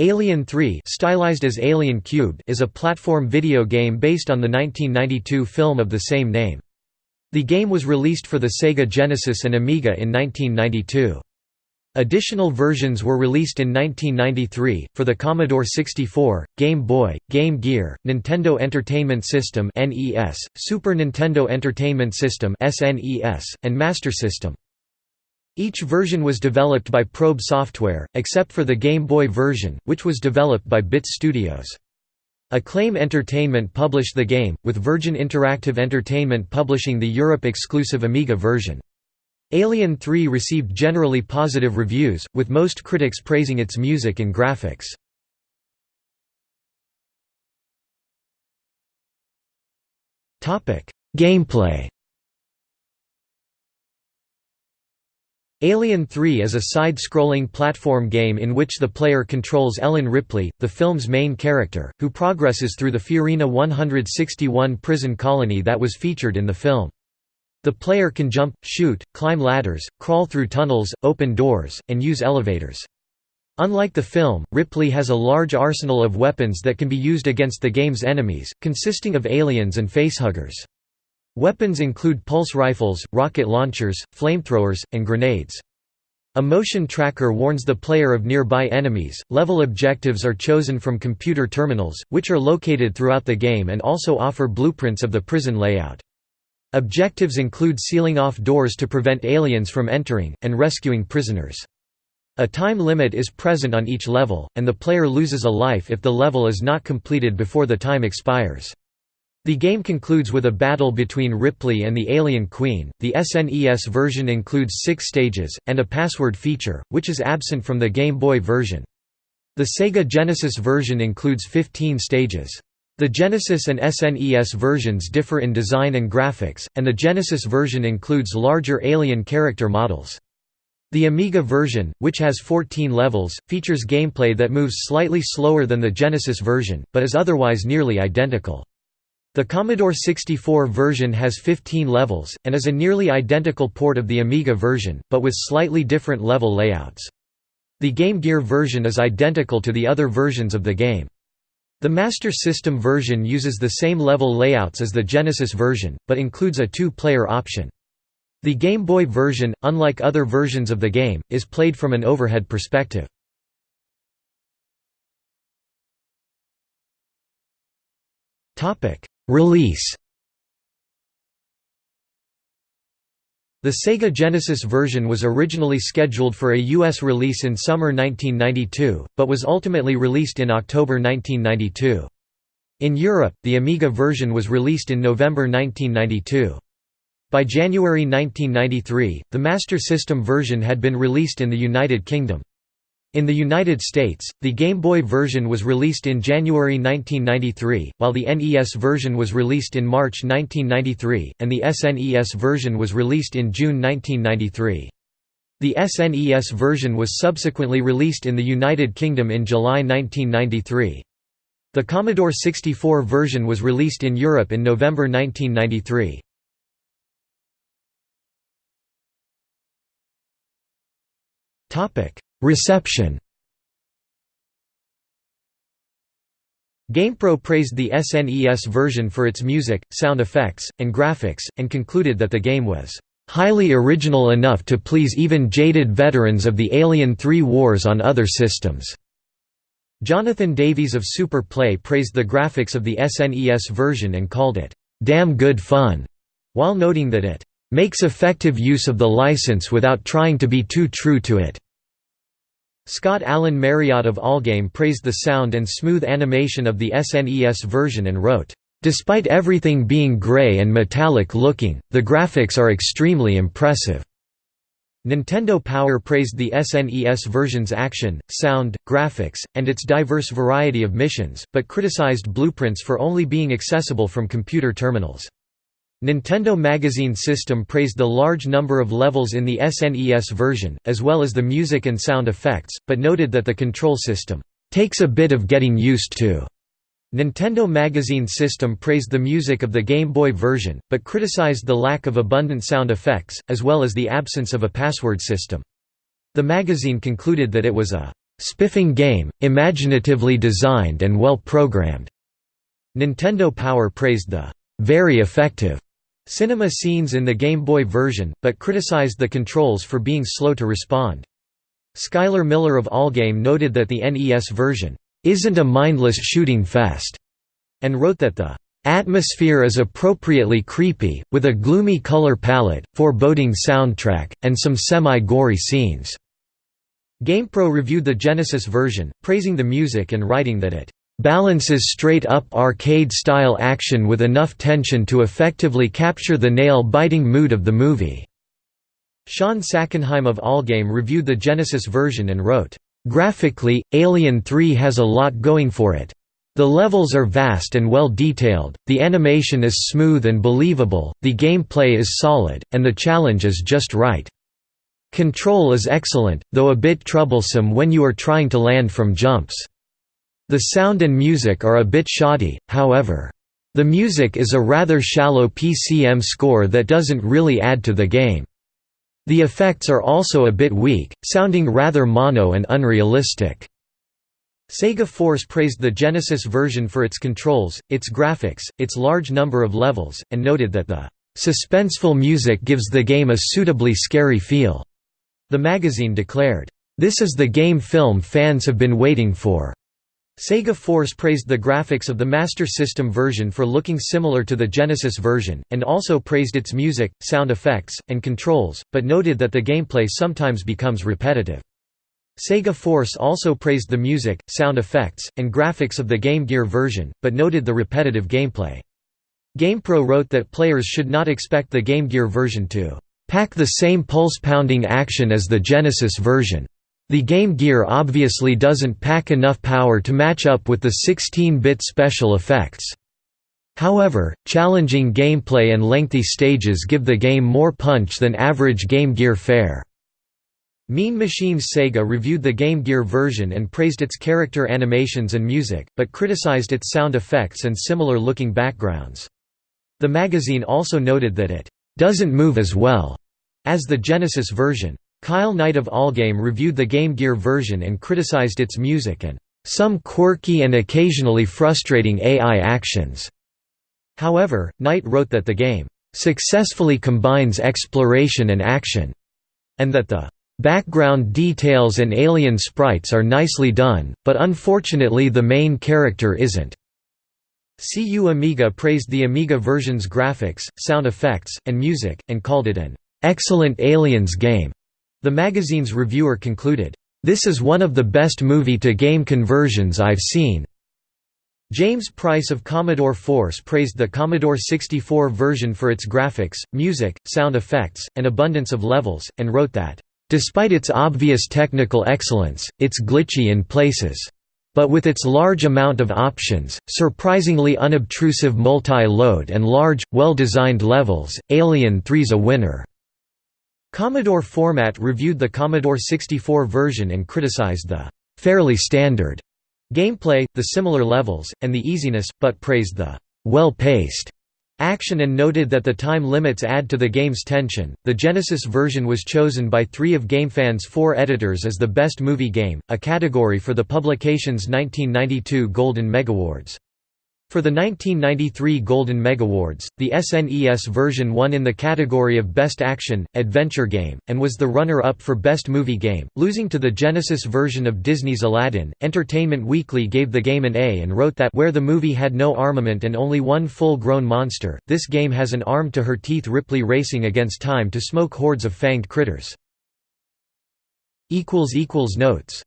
Alien 3 stylized as Alien Cubed is a platform video game based on the 1992 film of the same name. The game was released for the Sega Genesis and Amiga in 1992. Additional versions were released in 1993, for the Commodore 64, Game Boy, Game Gear, Nintendo Entertainment System Super Nintendo Entertainment System and Master System. Each version was developed by Probe Software, except for the Game Boy version, which was developed by Bit Studios. Acclaim Entertainment published the game, with Virgin Interactive Entertainment publishing the Europe-exclusive Amiga version. Alien 3 received generally positive reviews, with most critics praising its music and graphics. Gameplay Alien 3 is a side-scrolling platform game in which the player controls Ellen Ripley, the film's main character, who progresses through the Fiorina 161 prison colony that was featured in the film. The player can jump, shoot, climb ladders, crawl through tunnels, open doors, and use elevators. Unlike the film, Ripley has a large arsenal of weapons that can be used against the game's enemies, consisting of aliens and facehuggers. Weapons include pulse rifles, rocket launchers, flamethrowers, and grenades. A motion tracker warns the player of nearby enemies. Level objectives are chosen from computer terminals, which are located throughout the game and also offer blueprints of the prison layout. Objectives include sealing off doors to prevent aliens from entering, and rescuing prisoners. A time limit is present on each level, and the player loses a life if the level is not completed before the time expires. The game concludes with a battle between Ripley and the Alien Queen. The SNES version includes six stages, and a password feature, which is absent from the Game Boy version. The Sega Genesis version includes 15 stages. The Genesis and SNES versions differ in design and graphics, and the Genesis version includes larger alien character models. The Amiga version, which has 14 levels, features gameplay that moves slightly slower than the Genesis version, but is otherwise nearly identical. The Commodore 64 version has 15 levels, and is a nearly identical port of the Amiga version, but with slightly different level layouts. The Game Gear version is identical to the other versions of the game. The Master System version uses the same level layouts as the Genesis version, but includes a two-player option. The Game Boy version, unlike other versions of the game, is played from an overhead perspective. Release The Sega Genesis version was originally scheduled for a U.S. release in summer 1992, but was ultimately released in October 1992. In Europe, the Amiga version was released in November 1992. By January 1993, the Master System version had been released in the United Kingdom. In the United States, the Game Boy version was released in January 1993, while the NES version was released in March 1993, and the SNES version was released in June 1993. The SNES version was subsequently released in the United Kingdom in July 1993. The Commodore 64 version was released in Europe in November 1993. Topic Reception GamePro praised the SNES version for its music, sound effects, and graphics, and concluded that the game was "...highly original enough to please even jaded veterans of the Alien 3 wars on other systems." Jonathan Davies of Super Play praised the graphics of the SNES version and called it, "...damn good fun", while noting that it "...makes effective use of the license without trying to be too true to it." Scott Alan Marriott of Allgame praised the sound and smooth animation of the SNES version and wrote, "...despite everything being gray and metallic looking, the graphics are extremely impressive." Nintendo Power praised the SNES version's action, sound, graphics, and its diverse variety of missions, but criticized blueprints for only being accessible from computer terminals. Nintendo Magazine System praised the large number of levels in the SNES version, as well as the music and sound effects, but noted that the control system takes a bit of getting used to. Nintendo Magazine System praised the music of the Game Boy version, but criticized the lack of abundant sound effects, as well as the absence of a password system. The magazine concluded that it was a spiffing game, imaginatively designed and well programmed." Nintendo Power praised the very effective cinema scenes in the Game Boy version, but criticized the controls for being slow to respond. Skyler Miller of Allgame noted that the NES version isn't a mindless shooting fest, and wrote that the atmosphere is appropriately creepy, with a gloomy color palette, foreboding soundtrack, and some semi-gory scenes. GamePro reviewed the Genesis version, praising the music and writing that it balances straight-up arcade-style action with enough tension to effectively capture the nail-biting mood of the movie." Shawn Sackenheim of Allgame reviewed the Genesis version and wrote, "...graphically, Alien 3 has a lot going for it. The levels are vast and well detailed, the animation is smooth and believable, the gameplay is solid, and the challenge is just right. Control is excellent, though a bit troublesome when you are trying to land from jumps." The sound and music are a bit shoddy, however. The music is a rather shallow PCM score that doesn't really add to the game. The effects are also a bit weak, sounding rather mono and unrealistic. Sega Force praised the Genesis version for its controls, its graphics, its large number of levels, and noted that the suspenseful music gives the game a suitably scary feel. The magazine declared, "This is the game film fans have been waiting for." Sega Force praised the graphics of the Master System version for looking similar to the Genesis version, and also praised its music, sound effects, and controls, but noted that the gameplay sometimes becomes repetitive. Sega Force also praised the music, sound effects, and graphics of the Game Gear version, but noted the repetitive gameplay. GamePro wrote that players should not expect the Game Gear version to pack the same pulse-pounding action as the Genesis version. The Game Gear obviously doesn't pack enough power to match up with the 16-bit special effects. However, challenging gameplay and lengthy stages give the game more punch than average Game Gear fare. Mean Machines Sega reviewed the Game Gear version and praised its character animations and music, but criticized its sound effects and similar-looking backgrounds. The magazine also noted that it doesn't move as well as the Genesis version. Kyle Knight of Allgame reviewed the Game Gear version and criticized its music and some quirky and occasionally frustrating AI actions. However, Knight wrote that the game successfully combines exploration and action, and that the background details and alien sprites are nicely done, but unfortunately the main character isn't. CU Amiga praised the Amiga version's graphics, sound effects, and music, and called it an excellent Aliens game. The magazine's reviewer concluded, "...this is one of the best movie-to-game conversions I've seen." James Price of Commodore Force praised the Commodore 64 version for its graphics, music, sound effects, and abundance of levels, and wrote that, "...despite its obvious technical excellence, it's glitchy in places. But with its large amount of options, surprisingly unobtrusive multi-load and large, well-designed levels, Alien 3's a winner." Commodore Format reviewed the Commodore 64 version and criticized the «fairly standard» gameplay, the similar levels, and the easiness, but praised the «well-paced» action and noted that the time limits add to the game's tension. The Genesis version was chosen by three of GameFAN's four editors as the best movie game, a category for the publication's 1992 Golden Megawards. For the 1993 Golden Megawards, the SNES version won in the category of Best Action, Adventure Game, and was the runner-up for Best Movie Game, losing to the Genesis version of Disney's Aladdin. Entertainment Weekly gave the game an A and wrote that where the movie had no armament and only one full-grown monster, this game has an arm-to-her-teeth Ripley racing against time to smoke hordes of fanged critters. Notes